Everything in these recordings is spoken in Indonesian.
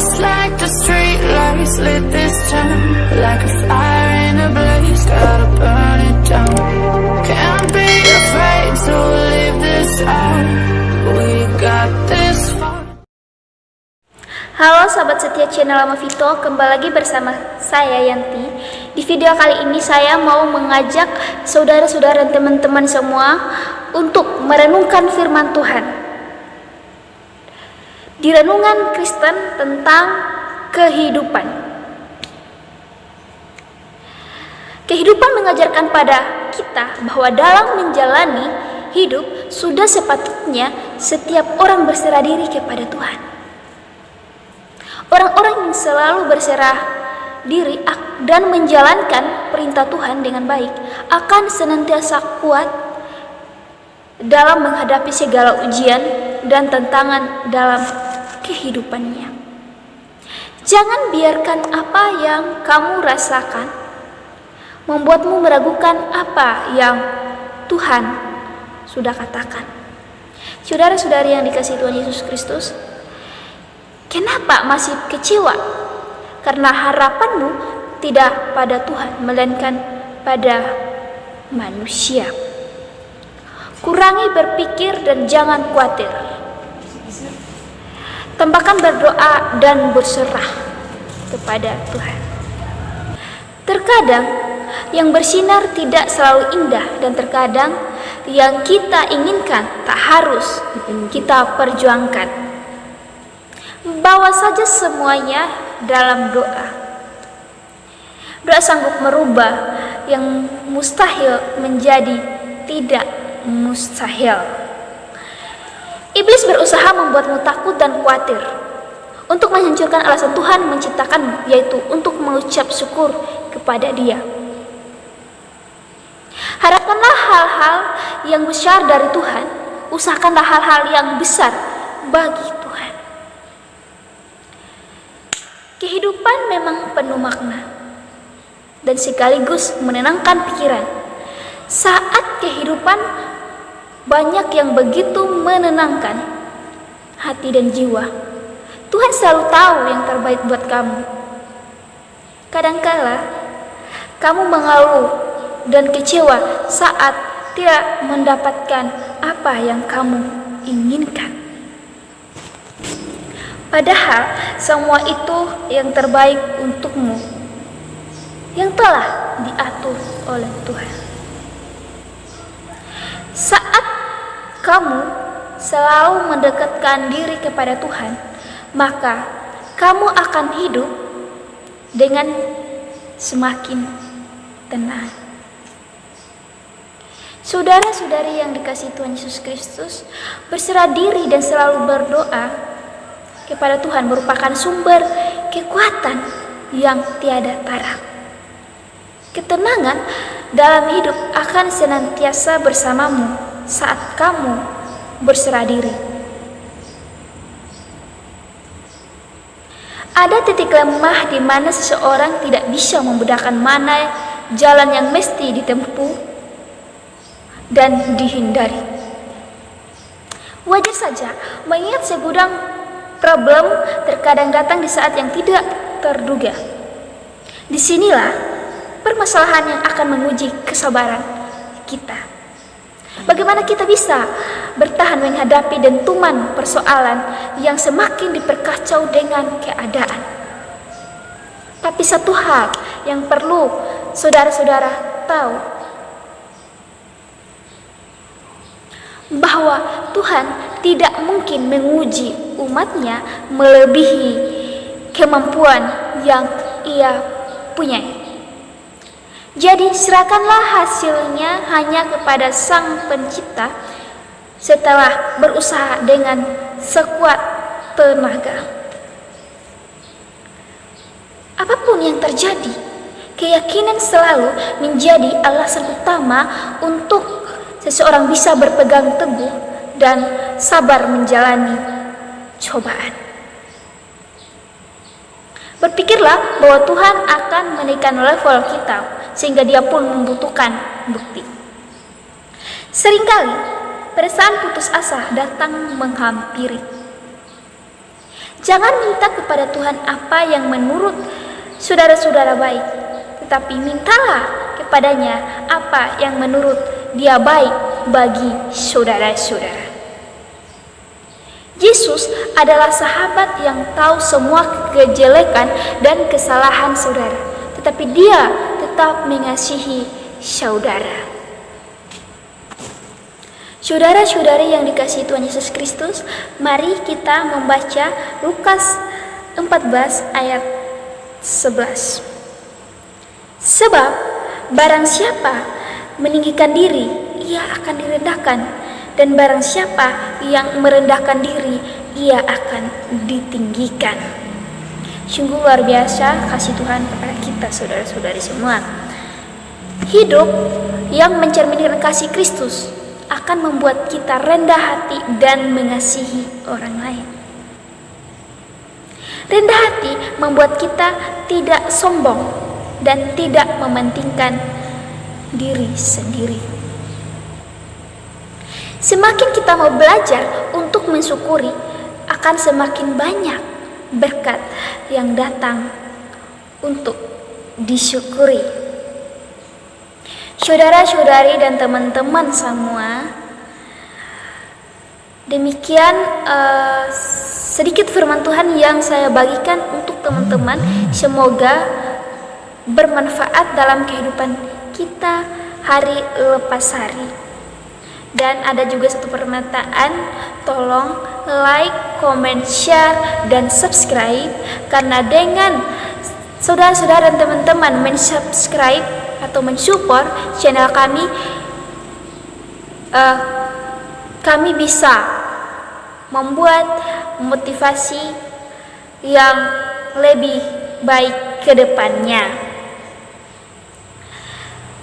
Just like the street lights lit this town Like a fire in a blaze, gotta burn it down Can't be afraid to leave this out We got this far Halo sahabat setia channel Lama Vito, kembali lagi bersama saya Yanti. Di video kali ini saya mau mengajak saudara-saudara dan teman-teman semua untuk merenungkan firman Tuhan. Di renungan Kristen tentang kehidupan. Kehidupan mengajarkan pada kita bahwa dalam menjalani hidup sudah sepatutnya setiap orang berserah diri kepada Tuhan. Orang-orang yang selalu berserah diri dan menjalankan perintah Tuhan dengan baik akan senantiasa kuat dalam menghadapi segala ujian dan tantangan dalam kehidupannya. Jangan biarkan apa yang kamu rasakan membuatmu meragukan apa yang Tuhan sudah katakan. Saudara-saudari yang dikasih Tuhan Yesus Kristus, Kenapa masih kecewa? Karena harapanmu tidak pada Tuhan, melainkan pada manusia. Kurangi berpikir dan jangan khawatir. Tambahkan berdoa dan berserah kepada Tuhan. Terkadang yang bersinar tidak selalu indah dan terkadang yang kita inginkan tak harus kita perjuangkan. Bawa saja semuanya dalam doa. Doa sanggup merubah yang mustahil menjadi tidak mustahil. Iblis berusaha membuatmu takut dan khawatir untuk menghancurkan alasan Tuhan menciptakanmu, yaitu untuk mengucap syukur kepada Dia. Harapkanlah hal-hal yang besar dari Tuhan, usahakanlah hal-hal yang besar bagi Kehidupan memang penuh makna dan sekaligus menenangkan pikiran. Saat kehidupan banyak yang begitu menenangkan hati dan jiwa. Tuhan selalu tahu yang terbaik buat kamu. Kadangkala kamu mengeluh dan kecewa saat tidak mendapatkan apa yang kamu inginkan. Padahal semua itu yang terbaik untukmu yang telah diatur oleh Tuhan. Saat kamu selalu mendekatkan diri kepada Tuhan, maka kamu akan hidup dengan semakin tenang. Saudara-saudari yang dikasih Tuhan Yesus Kristus, berserah diri dan selalu berdoa kepada Tuhan merupakan sumber kekuatan yang tiada tara. Ketenangan dalam hidup akan senantiasa bersamamu saat kamu berserah diri. Ada titik lemah di mana seseorang tidak bisa membedakan mana jalan yang mesti ditempuh dan dihindari. Wajar saja mengingat segudang Problem terkadang datang di saat yang tidak terduga. Di sinilah permasalahan yang akan menguji kesabaran kita. Bagaimana kita bisa bertahan menghadapi dentuman persoalan yang semakin diperkacau dengan keadaan. Tapi satu hal yang perlu saudara-saudara tahu bahwa Tuhan tidak mungkin menguji umatnya melebihi kemampuan yang ia punya. Jadi serahkanlah hasilnya hanya kepada sang pencipta setelah berusaha dengan sekuat tenaga. Apa pun yang terjadi, keyakinan selalu menjadi alasan utama untuk seseorang bisa berpegang teguh dan sabar menjalani cobaan. Berpikirlah bahwa Tuhan akan menaikkan level kita sehingga dia pun membutuhkan bukti. Seringkali perasaan putus asa datang menghampiri. Jangan minta kepada Tuhan apa yang menurut saudara-saudara baik, tetapi mintalah kepadanya apa yang menurut dia baik bagi saudara-saudara. Yesus adalah sahabat yang tahu semua kejelekan dan kesalahan saudara, tetapi dia tetap mengasihi saudara. Saudara-saudari yang dikasihi Tuhan Yesus Kristus, mari kita membaca Lukas 14 ayat 11. Sebab barang siapa meninggikan diri, ia akan direndahkan, dan barang siapa yang merendahkan diri, ia akan ditinggikan. Sungguh luar biasa kasih Tuhan kita saudara-saudari semua. Hidup yang mencerminkan kasih Kristus akan membuat kita rendah hati dan mengasihi orang lain. Rendah hati membuat kita tidak sombong dan tidak mementingkan diri sendiri. Semakin kita mau belajar untuk mensyukuri, akan semakin banyak berkat yang datang untuk disyukuri. Saudara-saudari dan teman-teman semua, demikian uh, sedikit firman Tuhan yang saya bagikan untuk teman-teman. Semoga bermanfaat dalam kehidupan kita hari lepas hari. Dan ada juga satu permintaan, tolong like, comment, share, dan subscribe karena dengan saudara-saudara dan teman-teman mensubscribe atau mensupport channel kami uh, kami bisa membuat motivasi yang lebih baik ke depannya.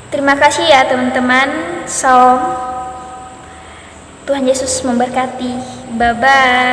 Terima kasih ya teman-teman. Salam. Tuhan Yesus memberkati. Bye bye.